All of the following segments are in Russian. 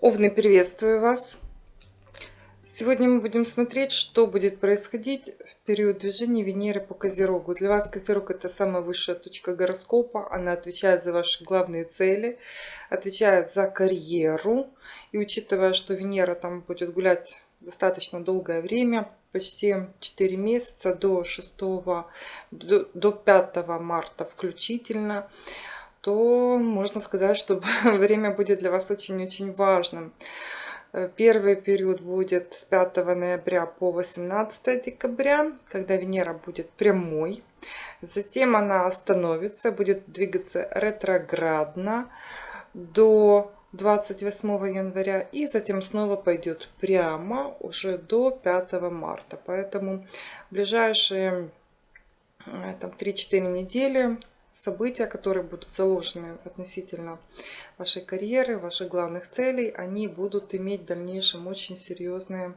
Овны, приветствую вас! Сегодня мы будем смотреть, что будет происходить в период движения Венеры по Козерогу. Для вас Козерог это самая высшая точка гороскопа. Она отвечает за ваши главные цели, отвечает за карьеру. И учитывая, что Венера там будет гулять достаточно долгое время, почти 4 месяца, до 6, до, до 5 марта включительно, то можно сказать, что время будет для вас очень-очень важным. Э, первый период будет с 5 ноября по 18 декабря, когда Венера будет прямой. Затем она остановится, будет двигаться ретроградно до 28 января и затем снова пойдет прямо уже до 5 марта. Поэтому ближайшие э, там 3-4 недели события, которые будут заложены относительно вашей карьеры, ваших главных целей, они будут иметь в дальнейшем очень серьезные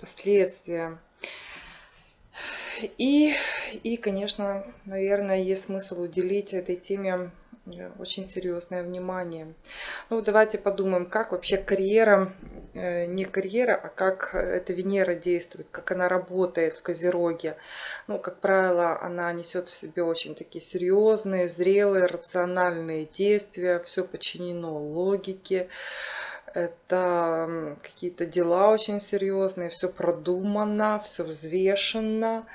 последствия. И, и конечно, наверное, есть смысл уделить этой теме очень серьезное внимание. Ну, давайте подумаем, как вообще карьера, э, не карьера, а как эта Венера действует, как она работает в Козероге. Ну, как правило, она несет в себе очень такие серьезные, зрелые, рациональные действия, все подчинено логике. Это какие-то дела очень серьезные, все продумано, все взвешено.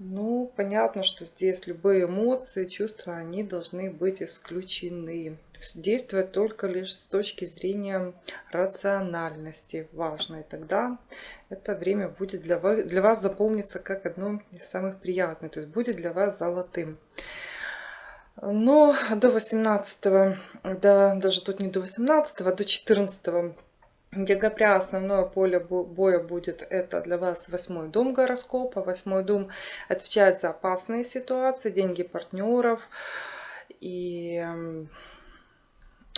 Ну, понятно, что здесь любые эмоции, чувства, они должны быть исключены. Действовать только лишь с точки зрения рациональности важно. И тогда это время будет для вас, для вас заполниться как одно из самых приятных. То есть будет для вас золотым. Но до 18, да, даже тут не до 18, а до 14 декабря основное поле боя будет это для вас восьмой дом гороскопа. Восьмой дом отвечает за опасные ситуации, деньги партнеров. И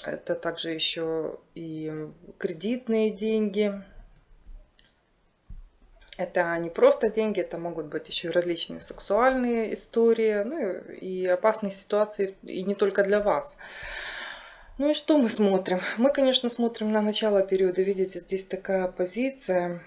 это также еще и кредитные деньги. Это не просто деньги, это могут быть еще и различные сексуальные истории, ну и опасные ситуации, и не только для вас. Ну и что мы смотрим? Мы, конечно, смотрим на начало периода. Видите, здесь такая позиция.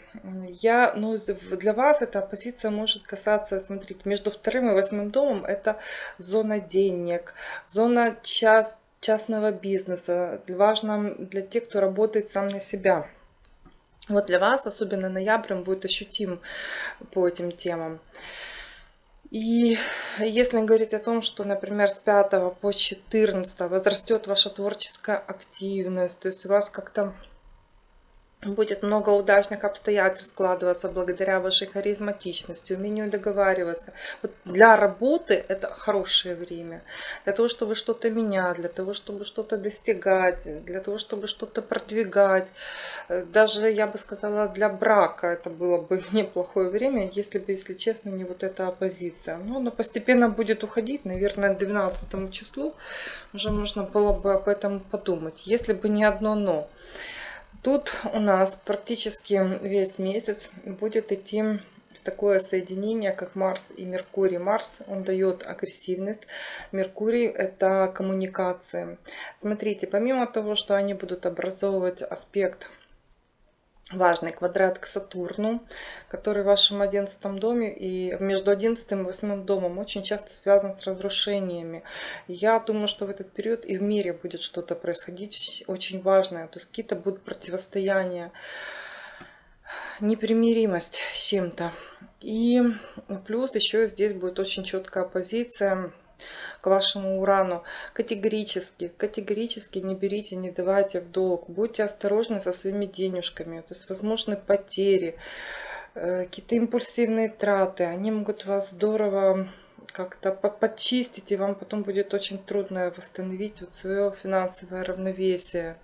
Я, ну, для вас эта позиция может касаться, смотрите, между вторым и восьмым домом это зона денег, зона част, частного бизнеса. Важно для тех, кто работает сам на себя. Вот для вас, особенно ноябрь, он будет ощутим по этим темам. И если говорить о том, что, например, с 5 по 14 возрастет ваша творческая активность, то есть у вас как-то будет много удачных обстоятельств складываться благодаря вашей харизматичности, умению договариваться. Вот для работы это хорошее время. Для того, чтобы что-то менять, для того, чтобы что-то достигать, для того, чтобы что-то продвигать. Э, даже, я бы сказала, для брака это было бы неплохое время, если бы, если честно, не вот эта оппозиция. Но она постепенно будет уходить, наверное, к 12 числу уже можно было бы об этом подумать. Если бы не одно «но». Тут у нас практически весь месяц будет идти такое соединение, как Марс и Меркурий. Марс, он дает агрессивность, Меркурий это коммуникации. Смотрите, помимо того, что они будут образовывать аспект важный квадрат к Сатурну, который в вашем одиннадцатом доме и между одиннадцатым и восьмым домом очень часто связан с разрушениями. Я думаю, что в этот период и в мире будет что-то происходить очень важное. То есть какие-то будут противостояния, непримиримость с чем-то. И плюс еще здесь будет очень четкая позиция к вашему урану. Категорически, категорически не берите, не давайте в долг. Будьте осторожны со своими денежками. То есть возможны потери, э, какие-то импульсивные траты. Они могут вас здорово как-то подчистить, и вам потом будет очень трудно восстановить вот свое финансовое равновесие.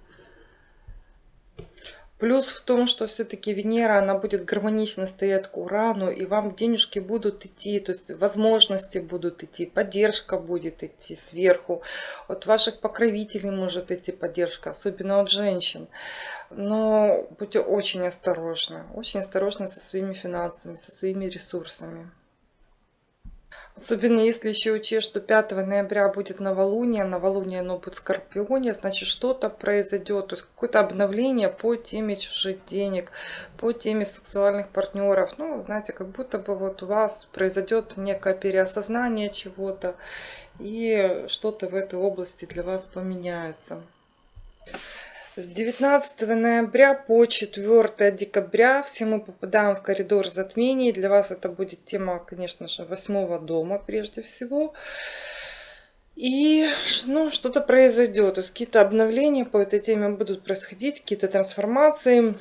Плюс в том, что все-таки Венера, она будет гармонично стоять к Урану, и вам денежки будут идти, то есть возможности будут идти, поддержка будет идти сверху. От ваших покровителей может идти поддержка, особенно от женщин. Но будьте очень осторожны, очень осторожны со своими финансами, со своими ресурсами. Особенно если еще учесть, что 5 ноября будет новолуние, новолуние оно будет в Скорпионе, значит что-то произойдет, то есть какое-то обновление по теме чужих денег, по теме сексуальных партнеров. Ну, знаете, как будто бы вот у вас произойдет некое переосознание чего-то, и что-то в этой области для вас поменяется. С 19 ноября по 4 декабря все мы попадаем в коридор затмений. Для вас это будет тема, конечно же, восьмого дома прежде всего. И ну, что-то произойдет. То есть какие-то обновления по этой теме будут происходить, какие-то трансформации.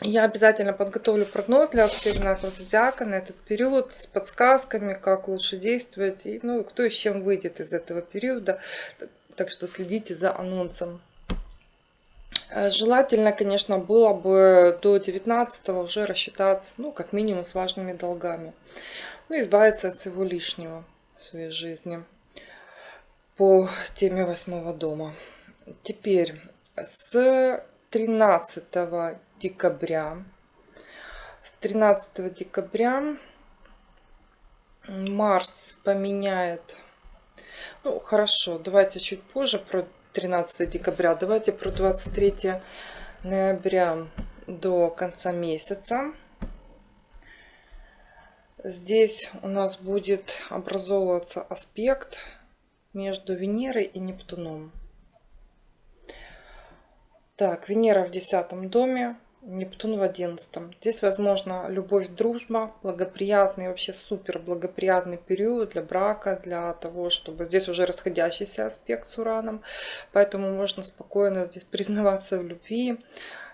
Я обязательно подготовлю прогноз для всех знаков зодиака на этот период с подсказками, как лучше действовать, и ну, кто и с чем выйдет из этого периода. Так что следите за анонсом. Э, желательно, конечно, было бы до 19 уже рассчитаться, ну, как минимум, с важными долгами. Ну, избавиться от всего лишнего в своей жизни по теме восьмого дома. Теперь с 13 декабря, с 13 декабря Марс поменяет, ну хорошо, давайте чуть позже про 13 декабря. Давайте про 23 ноября до конца месяца. Здесь у нас будет образовываться аспект между Венерой и Нептуном. Так, Венера в десятом доме, Нептун в одиннадцатом. Здесь возможно любовь, дружба, благоприятный, вообще супер благоприятный период для брака, для того, чтобы... Здесь уже расходящийся аспект с Ураном, поэтому можно спокойно здесь признаваться в любви,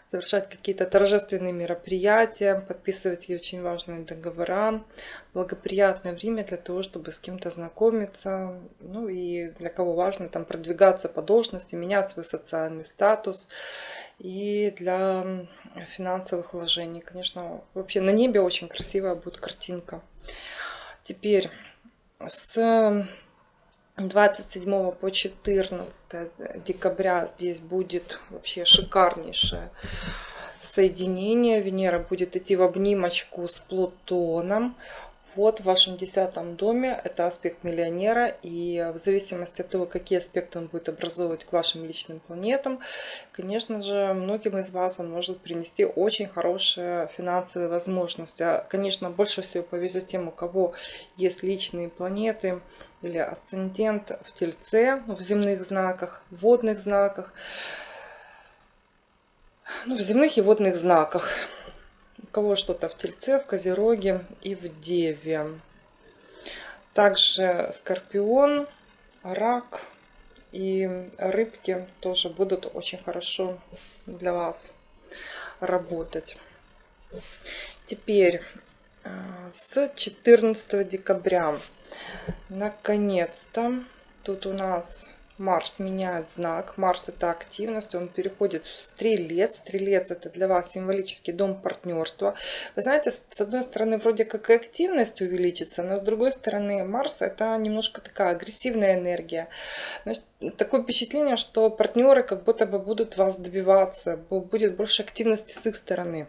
совершать какие-то торжественные мероприятия, подписывать очень важные договора. Благоприятное время для того, чтобы с кем-то знакомиться. Ну и для кого важно там продвигаться по должности, менять свой социальный статус и для финансовых вложений. Конечно, вообще на небе очень красивая будет картинка. Теперь с 27 по 14 декабря здесь будет вообще шикарнейшее соединение. Венера будет идти в обнимочку с Плутоном вот в вашем десятом доме это аспект миллионера, и в зависимости от того, какие аспекты он будет образовывать к вашим личным планетам, конечно же, многим из вас он может принести очень хорошие финансовые возможности. А, конечно, больше всего повезет тем, у кого есть личные планеты или асцендент в Тельце, в земных знаках, в водных знаках, ну, в земных и водных знаках кого что-то в Тельце, в Козероге и в Деве. Также Скорпион, Рак и Рыбки тоже будут очень хорошо для вас работать. Теперь э, с 14 декабря наконец-то тут у нас Марс меняет знак. Марс это активность, он переходит в стрелец. Стрелец это для вас символический дом партнерства. Вы знаете, с одной стороны вроде как и активность увеличится, но с другой стороны Марс это немножко такая агрессивная энергия. Значит, такое впечатление, что партнеры как будто бы будут вас добиваться, будет больше активности с их стороны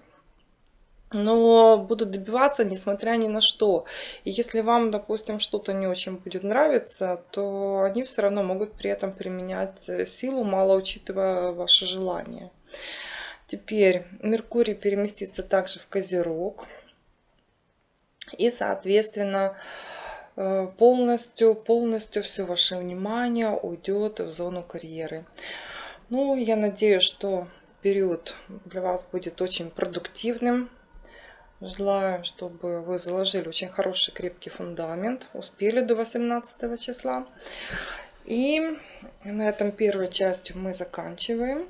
но будут добиваться несмотря ни на что. И если вам, допустим, что-то не очень будет нравиться, то они все равно могут при этом применять э, силу, мало учитывая ваши желания. Теперь Меркурий переместится также в Козерог. И, соответственно, э, полностью, полностью все ваше внимание уйдет в зону карьеры. Ну, я надеюсь, что период для вас будет очень продуктивным. Желаю, чтобы вы заложили очень хороший крепкий фундамент, успели до 18 числа. И на этом первой частью мы заканчиваем.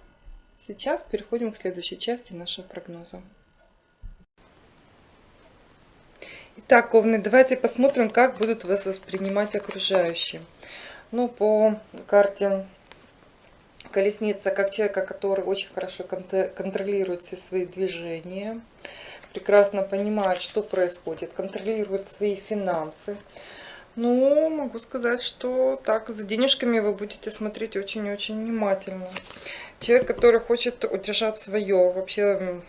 Сейчас переходим к следующей части нашего прогноза. Итак, Овны, давайте посмотрим, как будут вас воспринимать окружающие. Ну, по карте колесница, как человека, который очень хорошо контролирует все свои движения, прекрасно понимает, что происходит, контролирует свои финансы. Ну, могу сказать, что так, за денежками вы будете смотреть очень-очень внимательно. Человек, который хочет удержать свое, вообще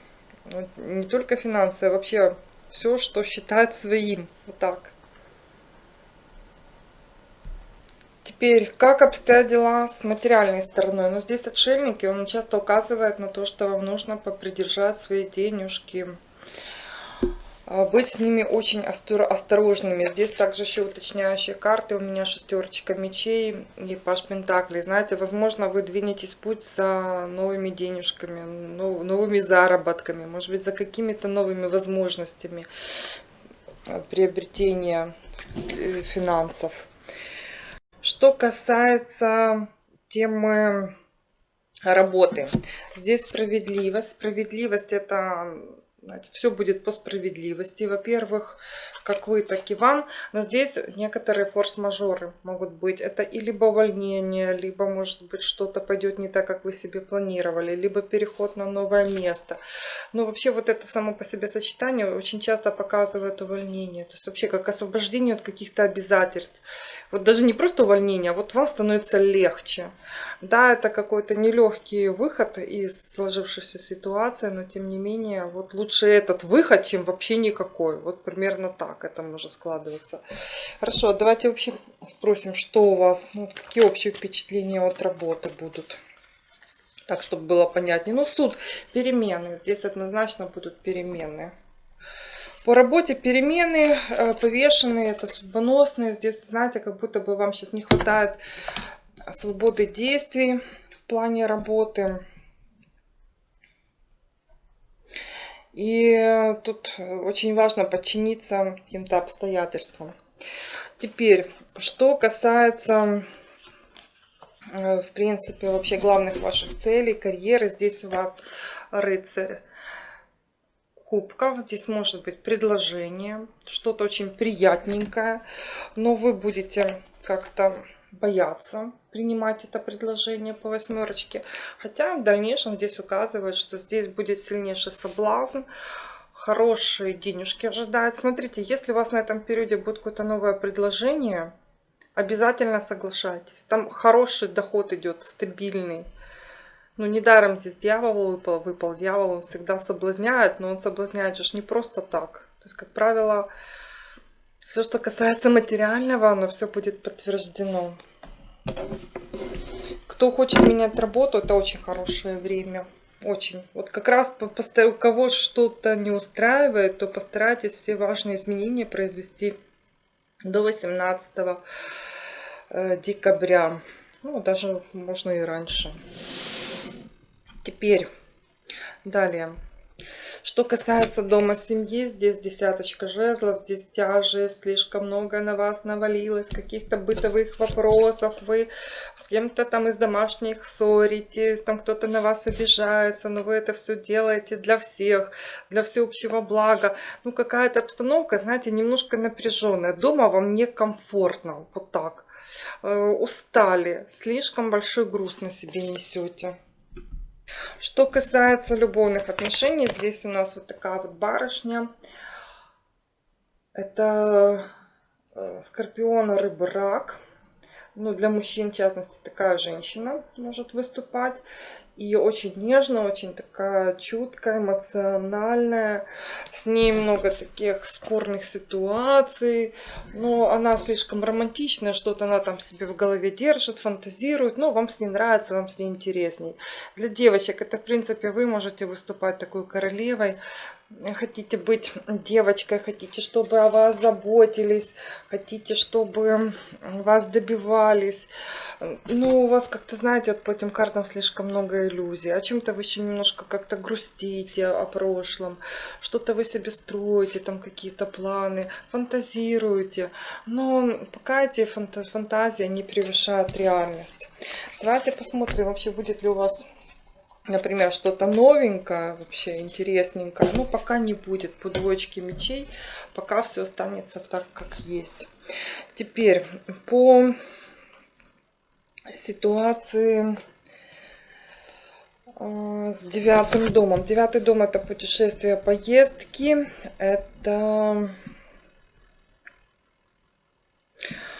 не только финансы, а вообще все, что считает своим. Вот так. Теперь, как обстоят дела с материальной стороной? Ну, здесь отшельники, он часто указывает на то, что вам нужно попридержать свои денежки. А, быть с ними очень осторожными. Здесь также еще уточняющие карты. У меня шестерочка мечей и паш пентаклей. Знаете, возможно, вы двинетесь путь за новыми денежками, новыми заработками, может быть, за какими-то новыми возможностями а, приобретения э, финансов. Что касается темы работы. Здесь справедливость. Справедливость это все будет по справедливости. Во-первых, как вы, так и вам. Но здесь некоторые форс-мажоры могут быть. Это и либо увольнение, либо, может быть, что-то пойдет не так, как вы себе планировали, либо переход на новое место. Но вообще вот это само по себе сочетание очень часто показывает увольнение. То есть вообще как освобождение от каких-то обязательств. Вот даже не просто увольнение, а вот вам становится легче. Да, это какой-то нелегкий выход из сложившейся ситуации, но тем не менее, вот лучше этот выход, чем вообще никакой. Вот примерно так это может складываться. Хорошо, давайте вообще спросим, что у вас, ну, какие общие впечатления от работы будут. Так, чтобы было понятнее. Ну, суд, перемены. Здесь однозначно будут перемены. По работе перемены э, повешенные, это судьбоносные. Здесь, знаете, как будто бы вам сейчас не хватает свободы действий в плане работы. И тут очень важно подчиниться каким-то обстоятельствам. Теперь, что касается, э, в принципе, вообще главных ваших целей, карьеры. Здесь у вас рыцарь кубков. Здесь может быть предложение, что-то очень приятненькое. Но вы будете как-то бояться принимать это предложение по восьмерочке. Хотя в дальнейшем здесь указывает, что здесь будет сильнейший соблазн, хорошие денежки ожидают. Смотрите, если у вас на этом периоде будет какое-то новое предложение, обязательно соглашайтесь. Там хороший доход идет, стабильный. Ну, недаром здесь дьявол выпал, выпал. Дьявол он всегда соблазняет, но он соблазняет же не просто так. То есть, как правило, все, что касается материального, оно все будет подтверждено. Кто хочет менять работу, это очень хорошее время. Очень. Вот как раз у кого что-то не устраивает, то постарайтесь все важные изменения произвести до 18 э, декабря. Ну, даже можно и раньше. Теперь, далее. Что касается дома семьи, здесь десяточка жезлов, здесь тяжесть, слишком много на вас навалилось, каких-то бытовых вопросов, вы с кем-то там из домашних ссоритесь, там кто-то на вас обижается, но вы это все делаете для всех, для всеобщего блага. Ну, какая-то обстановка, знаете, немножко напряженная. Дома вам некомфортно, вот так. Э, устали, слишком большой груз на себе несете. Что касается любовных отношений, здесь у нас вот такая вот барышня. Это э, скорпион, рыба, рак. Ну, для мужчин, в частности, такая женщина может выступать и очень нежно, очень такая чуткая, эмоциональная. С ней много таких спорных ситуаций, но она слишком романтичная, что-то она там себе в голове держит, фантазирует, но вам с ней нравится, вам с ней интересней. Для девочек это, в принципе, вы можете выступать такой королевой, хотите быть девочкой, хотите, чтобы о вас заботились, хотите, чтобы вас добивались. Ну, у вас как-то, знаете, вот по этим картам слишком много иллюзий. О чем-то вы еще немножко как-то грустите о прошлом. Что-то вы себе строите, там какие-то планы, фантазируете. Но пока эти фантазии не превышают реальность. Давайте посмотрим, вообще будет ли у вас например, что-то новенькое, вообще интересненькое, ну, пока не будет по двоечке мечей, пока все останется так, как есть. Теперь по ситуации с девятым домом. Девятый дом это путешествия, поездки, это А,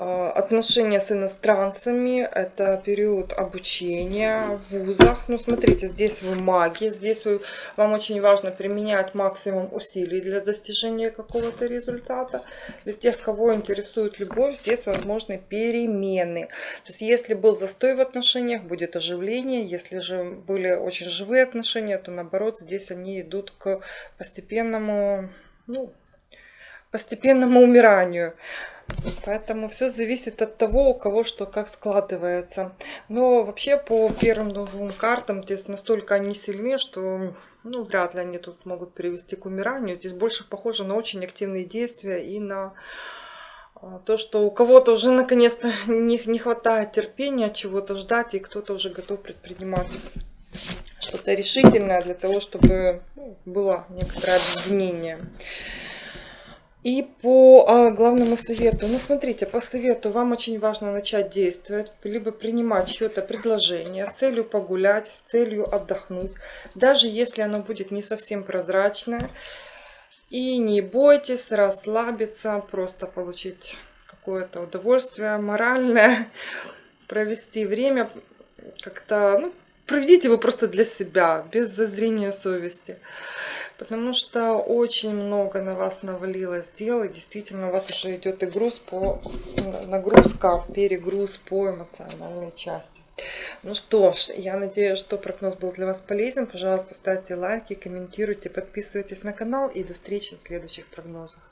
Отношения с иностранцами – это период обучения в вузах. Ну, смотрите, здесь вы маги, здесь вы, вам очень важно применять максимум усилий для достижения какого-то результата. Для тех, кого интересует любовь, здесь возможны перемены. То есть, если был застой в отношениях, будет оживление. Если же были очень живые отношения, то наоборот, здесь они идут к постепенному, ну, постепенному умиранию. Поэтому все зависит от того, у кого что как складывается. Но вообще по первым двум картам здесь настолько они сильны, что ну, вряд ли они тут могут привести к умиранию. Здесь больше похоже на очень активные действия и на а, то, что у кого-то уже наконец-то не, не хватает терпения чего-то ждать, и кто-то уже готов предпринимать что-то решительное для того, чтобы ну, было некоторое объединение. И по а, главному совету, ну смотрите, по совету вам очень важно начать действовать, либо принимать чье-то предложение с целью погулять, с целью отдохнуть, даже если оно будет не совсем прозрачное. И не бойтесь расслабиться, просто получить какое-то удовольствие моральное, провести время как-то, ну, проведите его просто для себя, без зазрения совести потому что очень много на вас навалилось дел, действительно у вас уже идет и груз по, нагрузка, перегруз по эмоциональной части. Ну что ж, я надеюсь, что прогноз был для вас полезен. Пожалуйста, ставьте лайки, комментируйте, подписывайтесь на канал и до встречи в следующих прогнозах.